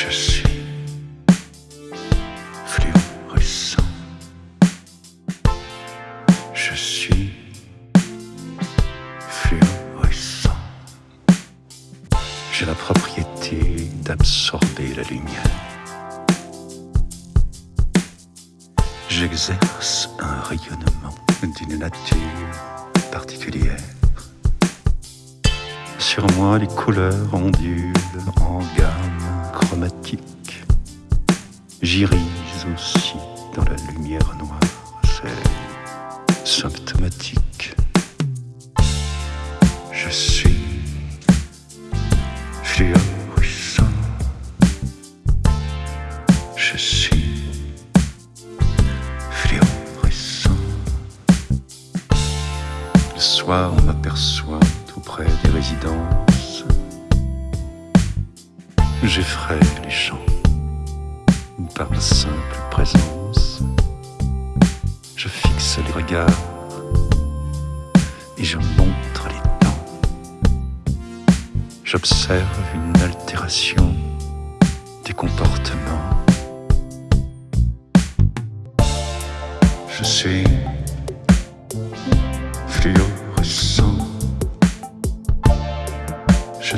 Je suis fluorescent. Je suis fluorescent. J'ai la propriété d'absorber la lumière. J'exerce un rayonnement d'une nature particulière. Sur moi, les couleurs ondulent en gamme chromatique. J'irise aussi dans la lumière noire. C'est symptomatique. Je suis fluorescent. Je suis fluorescent. Le soir, on m'aperçoit auprès des résidences. J'effraie les champs par ma simple présence. Je fixe les regards et je montre les temps. J'observe une altération des comportements. Je suis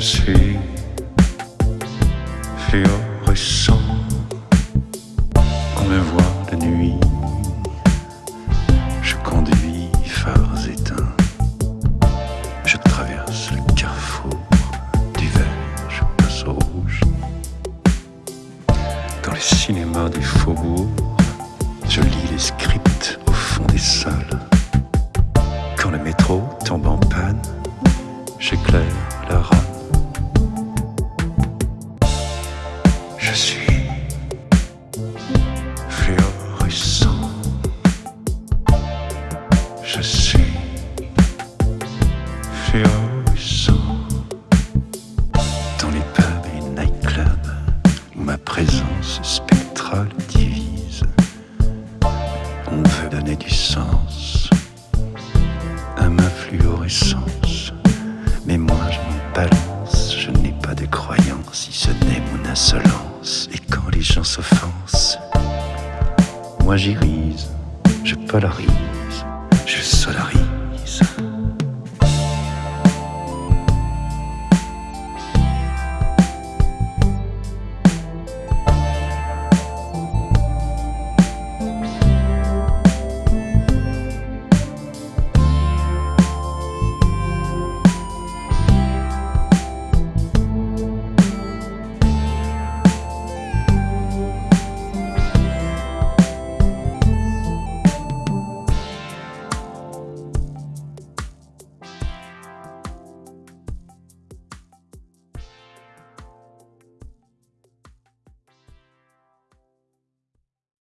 Je suis fluorescent. On me voit la nuit. Je conduis phares éteints. Je traverse le carrefour du vert. Je passe au rouge. Dans les cinémas des faubourgs, je lis les scripts au fond des salles. Quand le métro tombe en panne, j'éclaire moi j'irise, je polarise, je solarise.